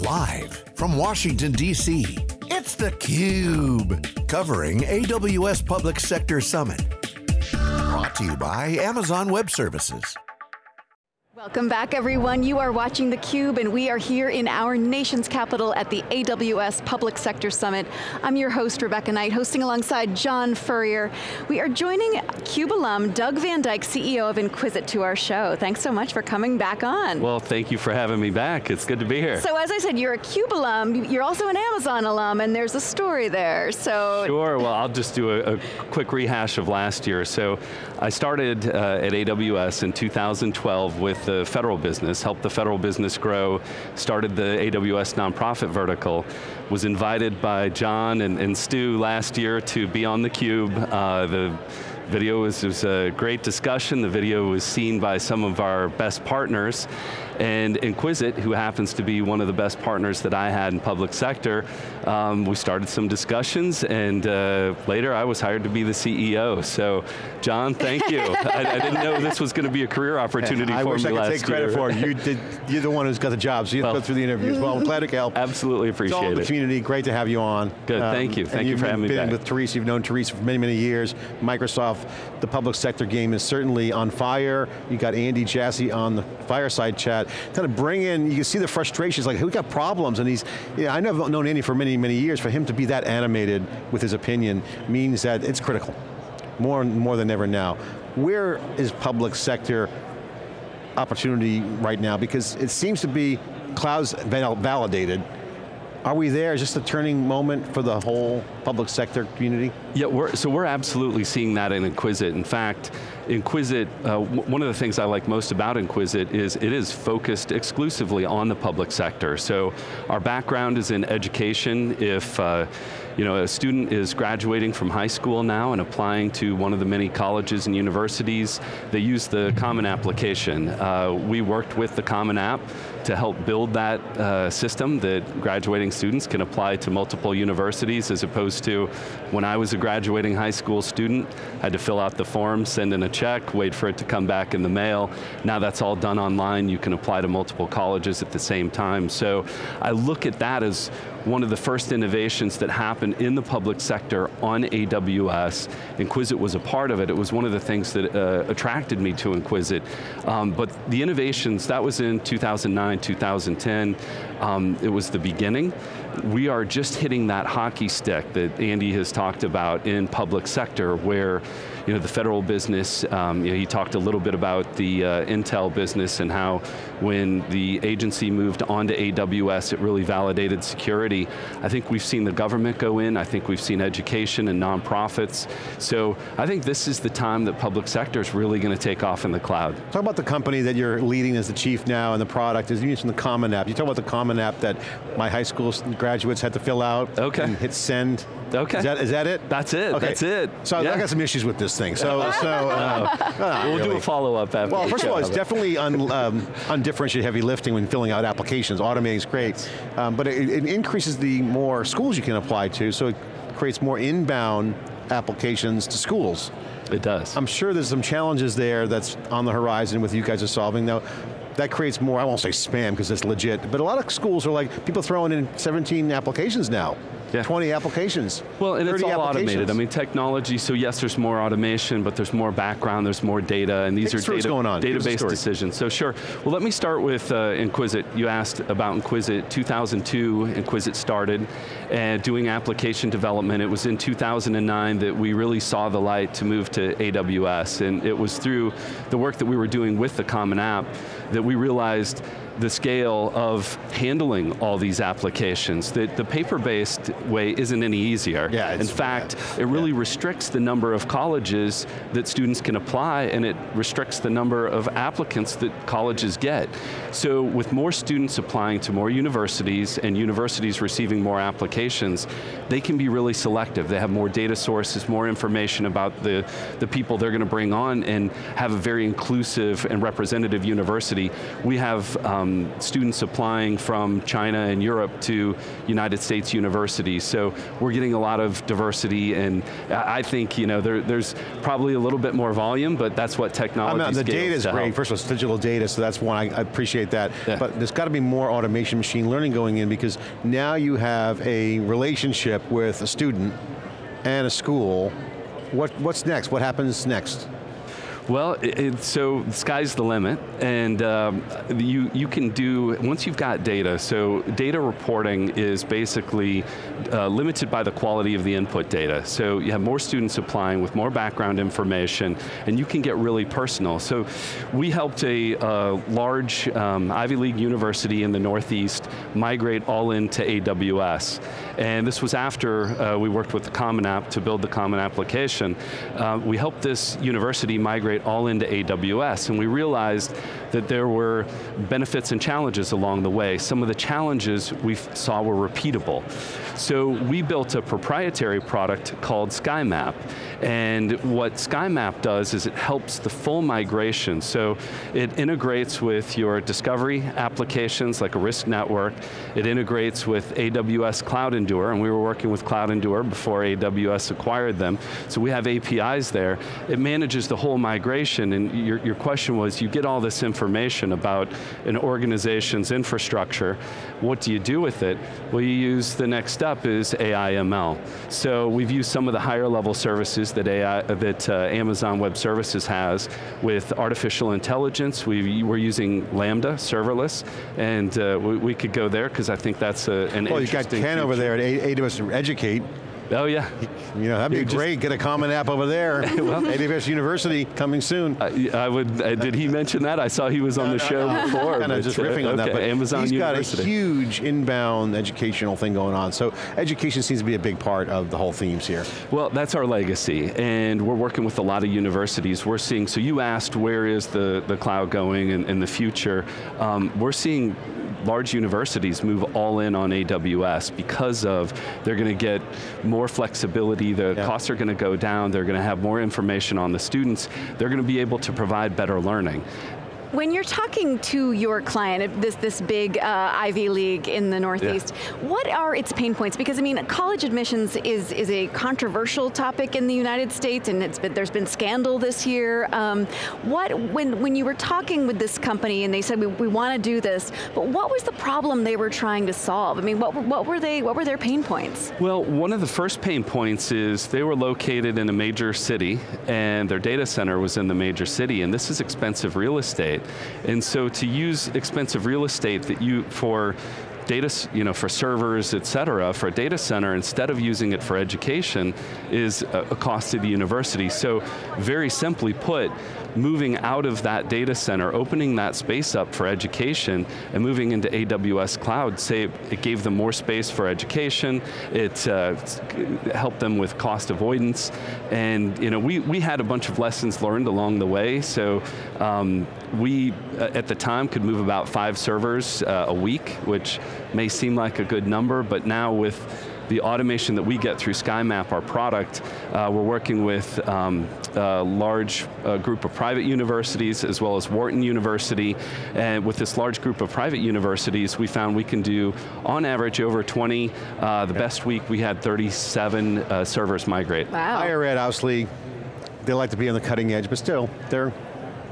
Live from Washington, D.C., it's theCUBE, covering AWS Public Sector Summit. Brought to you by Amazon Web Services. Welcome back everyone. You are watching theCUBE and we are here in our nation's capital at the AWS Public Sector Summit. I'm your host, Rebecca Knight, hosting alongside John Furrier. We are joining CUBE alum, Doug Van Dyke, CEO of Enquizit to our show. Thanks so much for coming back on. Well, thank you for having me back. It's good to be here. So as I said, you're a CUBE alum, you're also an Amazon alum, and there's a story there, so. Sure, well I'll just do a, a quick rehash of last year. So I started uh, at AWS in 2012 with the federal business, helped the federal business grow, started the AWS nonprofit vertical, was invited by John and, and Stu last year to be on theCUBE. Uh, the video was, was a great discussion. The video was seen by some of our best partners. And Enquizit, who happens to be one of the best partners that I had in public sector, um, we started some discussions and uh, later I was hired to be the CEO. So, John, thank you. I, I, didn't know this was going to be a career opportunity I for me last year. I wish I could take credit for it. You did, you're the one who's got the job, so you well, go through the interviews. Well, I'm glad to help. Absolutely appreciate it's all it. the community, great to have you on. Good, um, thank you. Thank you for having me back. You've been with Teresa, you've known Teresa for many, many years. Microsoft, the public sector game is certainly on fire. You got Andy Jassy on the fireside chat. Kind of bring in, you can see the frustrations, like we got problems, and he's, yeah, I know I've known Andy for many, many years, for him to be that animated with his opinion means that it's critical, more, more than ever now. Where is public sector opportunity right now? Because it seems to be clouds validated, are we there? Is this a turning moment for the whole public sector community? Yeah, we're, so we're absolutely seeing that in Enquizit. In fact, Enquizit, uh, one of the things I like most about Enquizit is it is focused exclusively on the public sector. So our background is in education. If uh, you know, a student is graduating from high school now and applying to one of the many colleges and universities, they use the Common Application. Uh, we worked with the Common App to help build that uh, system that graduating students can apply to multiple universities as opposed to when I was a graduating high school student, I had to fill out the form, send in a check, wait for it to come back in the mail. Now that's all done online, you can apply to multiple colleges at the same time. So I look at that as one of the first innovations that happened in the public sector on AWS. Enquizit was a part of it. It was one of the things that uh, attracted me to Enquizit. Um, but the innovations, that was in 2009, 2010. Um, it was the beginning. We are just hitting that hockey stick that Andy has talked about in public sector where you know, the federal business, um, you know, he talked a little bit about the uh, Intel business and how when the agency moved onto AWS, it really validated security. I think we've seen the government go in, I think we've seen education and nonprofits. So I think this is the time that public sector is really going to take off in the cloud. Talk about the company that you're leading as the chief now and the product, as you mentioned the Common App. You talk about the Common App that my high school graduates had to fill out okay. and hit send. Okay. Is that, is that it? That's it, okay. that's it. So yeah. I got some issues with this thing. So, so uh, we'll really. do a follow-up after Well, first of all, it's definitely un, um, undifferentiated heavy lifting when filling out applications. Automating is great, um, but it, it increases the more schools you can apply to, so it creates more inbound applications to schools. It does. I'm sure there's some challenges there that's on the horizon with you guys are solving. Now, that creates more, I won't say spam because it's legit, but a lot of schools are like, people throwing in 17 applications now yeah. 20 applications. Well, and it's all automated. I mean, technology, so yes, there's more automation, but there's more background, there's more data, and these Take are data, going on. database decisions. So sure, well let me start with uh, Enquizit. You asked about Enquizit. 2002, Enquizit started and doing application development. It was in 2009 that we really saw the light to move to AWS, and it was through the work that we were doing with the Common App that we realized the scale of handling all these applications. The, the paper-based way isn't any easier. Yeah, In fact, it really yeah. restricts the number of colleges that students can apply and it restricts the number of applicants that colleges get. So with more students applying to more universities and universities receiving more applications, they can be really selective. They have more data sources, more information about the, the people they're going to bring on and have a very inclusive and representative university. We have um, students applying from China and Europe to United States universities. So we're getting a lot of diversity and I think you know, there, there's probably a little bit more volume, but that's what technology I mean, The data is great, first of all, it's digital data, so that's one, I, I appreciate that. Yeah. But there's got to be more automation, machine learning going in because now you have a relationship with a student and a school. What, what's next? What happens next? Well, it, it, so the sky's the limit, and um, you, you can do, once you've got data, so data reporting is basically uh, limited by the quality of the input data. So you have more students applying with more background information, and you can get really personal. So we helped a, a large um, Ivy League university in the Northeast migrate all into AWS. And this was after uh, we worked with the Common App to build the Common Application. Uh, we helped this university migrate migrate all into AWS, and we realized that there were benefits and challenges along the way. Some of the challenges we saw were repeatable. So we built a proprietary product called SkyMap, and what SkyMap does is it helps the full migration. So it integrates with your discovery applications like a RISC network, it integrates with AWS Cloud Endure, and we were working with CloudEndure before AWS acquired them, so we have APIs there. It manages the whole migration, and your, your question was, you get all this information about an organization's infrastructure, what do you do with it? Well, you use, the next step is AI ML. So we've used some of the higher level services that, AI, that uh, Amazon Web Services has with artificial intelligence. We, we're using Lambda, serverless, and uh, we, we, could go there because I think that's a, an well, you've got Ken over there at AWS Educate. Oh yeah. You know, that'd be You're great, get a common app over there. well, AWS University coming soon. I, I would, uh, did he mention that? I saw he was on the show before. kind of just riffing uh, on okay, that, but Amazon he's University. got a huge inbound educational thing going on. So education seems to be a big part of the whole themes here. Well, that's our legacy, and we're working with a lot of universities. We're seeing, so you asked where is the, the cloud going in, in the future. Um, we're seeing large universities move all in on AWS because of they're going to get more flexibility, the yeah. costs are going to go down, they're going to have more information on the students, they're going to be able to provide better learning. When you're talking to your client, this, this big uh, Ivy League in the Northeast, yeah. what are its pain points? Because I mean, college admissions is, is a controversial topic in the United States and it's been, there's been scandal this year. Um, what, when, when you were talking with this company and they said, we, we want to do this, but what was the problem they were trying to solve? I mean, what, what, were they, what were their pain points? Well, one of the first pain points is they were located in a major city and their data center was in the major city and this is expensive real estate. And so to use expensive real estate that you, for data, you know, for servers, et cetera, for a data center, instead of using it for education, is a, cost to the university. So very simply put, moving out of that data center, opening that space up for education, and moving into AWS Cloud, say it gave them more space for education, it uh, helped them with cost avoidance, and you know, we, we had a bunch of lessons learned along the way, so um, we, uh, at the time, could move about five servers uh, a week, which may seem like a good number, but now with the automation that we get through SkyMap, our product, uh, we're working with um, a large uh, group of private universities as well as Wharton University, and with this large group of private universities, we found we can do, on average, over 20. Uh, the best week, we had 37 uh, servers migrate. Wow. Higher ed, obviously, they like to be on the cutting edge, but still, they're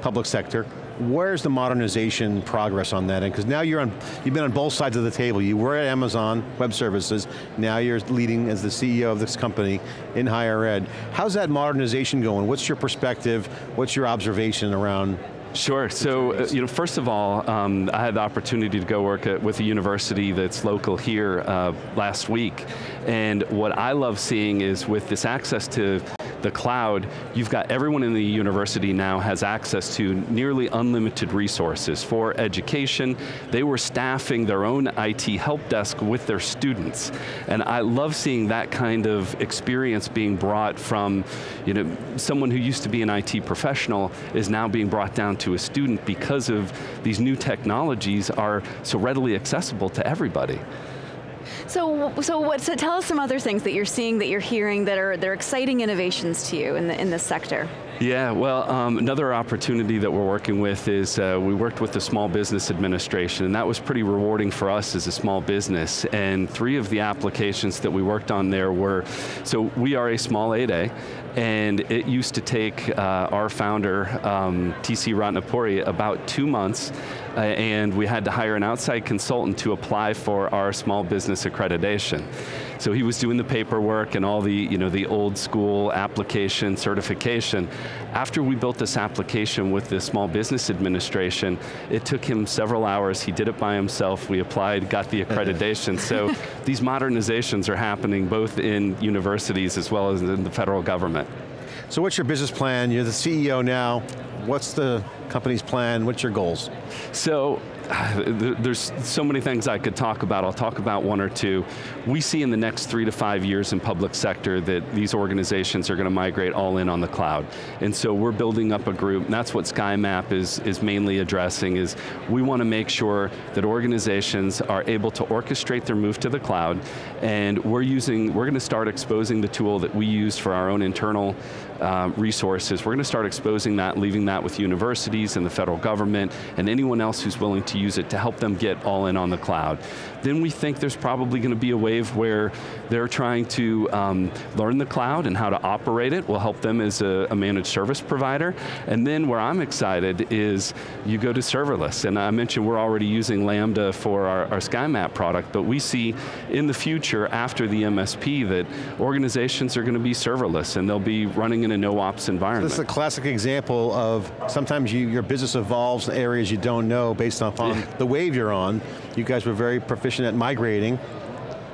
public sector. Where's the modernization progress on that end? Because now you're on, you've been on both sides of the table. You were at Amazon Web Services, now you're leading as the CEO of this company in higher ed. How's that modernization going? What's your perspective? What's your observation around Sure, so uh, you know, first of all, um, I had the opportunity to go work at, with a university that's local here uh, last week, and what I love seeing is with this access to the cloud, you've got everyone in the university now has access to nearly unlimited resources for education. They were staffing their own IT help desk with their students. And I love seeing that kind of experience being brought from you know, someone who used to be an IT professional is now being brought down to a student because of these new technologies are so readily accessible to everybody. So, so, what, so tell us some other things that you're seeing, that you're hearing, that are, that are exciting innovations to you in, the, in this sector. Yeah, well, um, another opportunity that we're working with is uh, we worked with the Small Business Administration, and that was pretty rewarding for us as a small business. And three of the applications that we worked on there were, so we are a small 8A, and it used to take uh, our founder, um, TC Ratnapuri, about two months, uh, and we had to hire an outside consultant to apply for our small business accreditation. So he was doing the paperwork and all the, you know, the old school application certification. After we built this application with the Small Business Administration, it took him several hours, he did it by himself, we applied, got the accreditation. so these modernizations are happening both in universities as well as in the federal government. So what's your business plan? You're the CEO now. What's the company's plan? What's your goals? So, there's so many things I could talk about. I'll talk about one or two. We see in the next three to five years in public sector that these organizations are going to migrate all in on the cloud. And so we're building up a group, and that's what SkyMap is, is mainly addressing, is we want to make sure that organizations are able to orchestrate their move to the cloud, and we're using, we're going to start exposing the tool that we use for our own internal um, resources. We're going to start exposing that, leaving that with universities and the federal government and anyone else who's willing to use it to help them get all in on the cloud. Then we think there's probably going to be a wave where they're trying to um, learn the cloud and how to operate it. We'll help them as a, a managed service provider. And then where I'm excited is you go to serverless. And I mentioned we're already using Lambda for our, our SkyMap product, but we see in the future after the MSP that organizations are going to be serverless and they'll be running in a no-ops environment. So this is a classic example of sometimes you, your business evolves in areas you don't know based on yeah. the wave you're on. You guys were very proficient at migrating.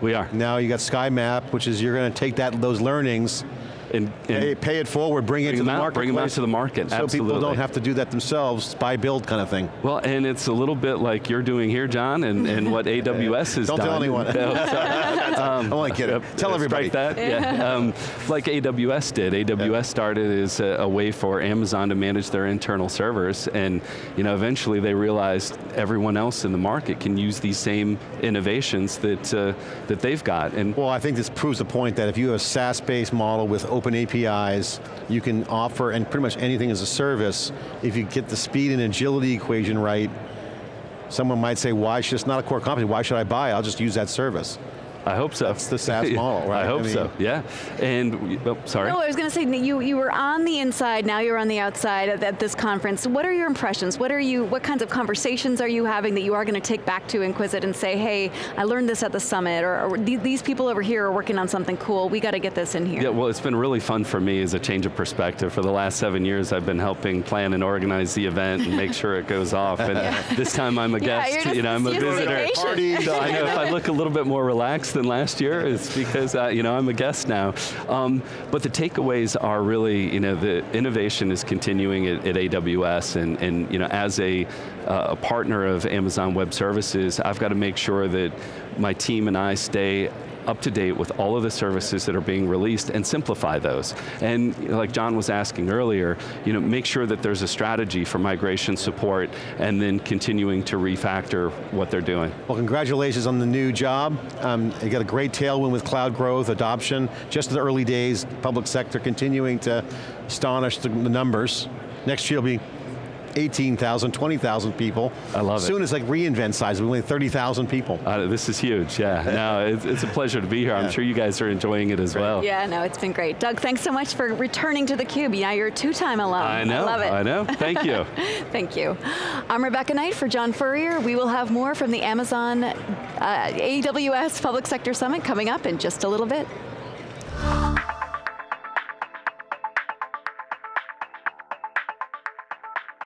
We are. Now you got SkyMap, which is you're going to take that those learnings and, and pay, pay, it forward, bring, bring it to the market. Bring them out to the market, so absolutely. people don't have to do that themselves, buy, build kind of thing. Well, and it's a little bit like you're doing here, John, and, and what AWS has don't done. Don't tell anyone. um, I want to get it. Tell everybody. that, yeah. Um, like AWS did. AWS yeah. started as a, a, way for Amazon to manage their internal servers, and you know, eventually they realized everyone else in the market can use these same innovations that, uh, that they've got. And Well, I think this proves the point that if you have a SaaS-based model with open APIs, you can offer and pretty much anything as a service. If you get the speed and agility equation right, someone might say, why should, it's not a core competency, why should I buy? I'll just use that service. I hope so. That's the SaaS model, right? I hope I mean, so, yeah. And, oh, sorry. No, I was going to say, you, you were on the inside, now you're on the outside at, at, this conference. What are your impressions? What are you, what kinds of conversations are you having that you are going to take back to Enquizit and say, hey, I learned this at the summit, or, or these people over here are working on something cool, we got to get this in here. Yeah, well, it's been really fun for me as a change of perspective. For the last seven years, I've been helping plan and organize the event and make sure it goes off. And yeah. this time I'm a guest, yeah, you know, I'm a visitor. Party, so I know if I look a little bit more relaxed than last year, is because uh, you know I'm a guest now. Um, but the takeaways are really, you know, the innovation is continuing at, at AWS, and, and you know, as a, uh, a partner of Amazon Web Services, I've got to make sure that my team and I stay up to date with all of the services that are being released and simplify those. And like John was asking earlier, you know, make sure that there's a strategy for migration support and then continuing to refactor what they're doing. Well, congratulations on the new job. Um, you got a great tailwind with cloud growth, adoption, just in the early days, public sector continuing to astonish the, the numbers. Next year will be 18,000, 20,000 people. I love Soon it. Soon as like reInvent size, we only 30,000 people. Uh, this is huge, yeah. no, it's, it's, a pleasure to be here. I'm sure you guys are enjoying it as great. well. Yeah, no, it's been great. Doug, thanks so much for returning to theCUBE. Now you're a two-time alum. I know, I love it. I know, thank you. thank you. I'm Rebecca Knight for John Furrier. We will have more from the Amazon uh, AWS Public Sector Summit coming up in just a little bit.